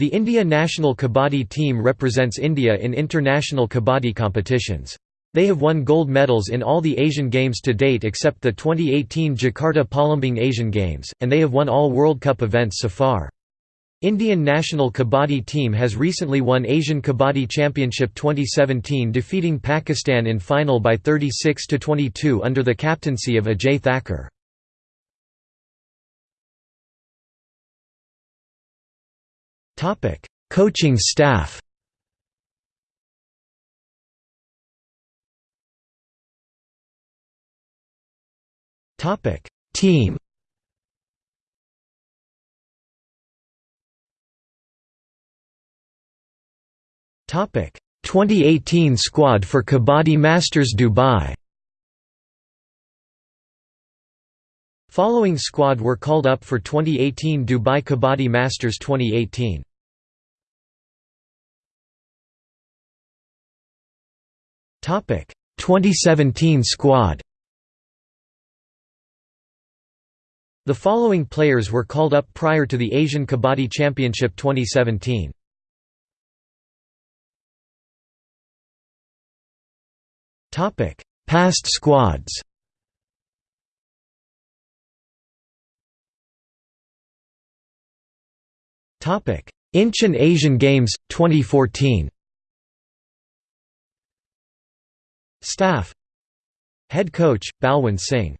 The India national kabaddi team represents India in international kabaddi competitions. They have won gold medals in all the Asian Games to date except the 2018 Jakarta Palembang Asian Games, and they have won all World Cup events so far. Indian national kabaddi team has recently won Asian Kabaddi Championship 2017 defeating Pakistan in final by 36–22 under the captaincy of Ajay Thakur. Coaching staff Topic: Team Topic. 2018 squad for Kabaddi Masters Dubai Following squad were called up for 2018 Dubai Kabaddi Masters 2018 2017 squad The following players were called up prior to the Asian Kabaddi Championship 2017 Topic: Past squads. Topic: Incheon Asian Games 2014. Staff. Head coach Balwant Singh.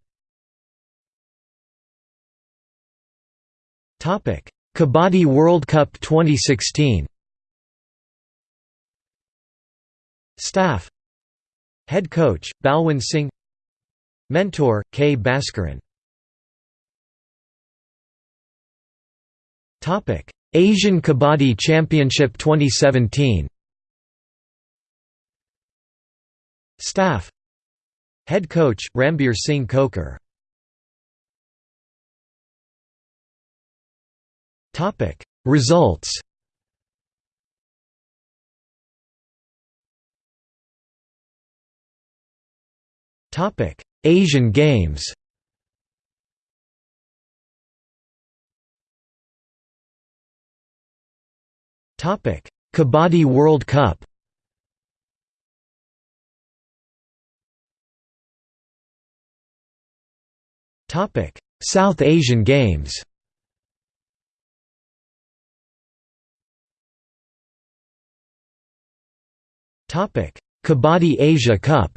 Kabaddi World Cup 2016. Staff. Head coach, Balwant Singh. Mentor, K. Bhaskaran. Asian Kabaddi Championship 2017 Staff. Head coach, Rambir Singh Khokhar Results. Topic: Asian Games. Topic: Kabaddi World Cup. Topic: South Asian Games. Topic: Kabaddi Asia Cup.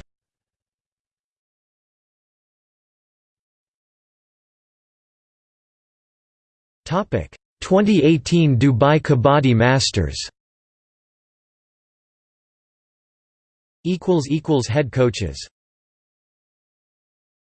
Topic 2018 Dubai Kabaddi Masters equals equals head coaches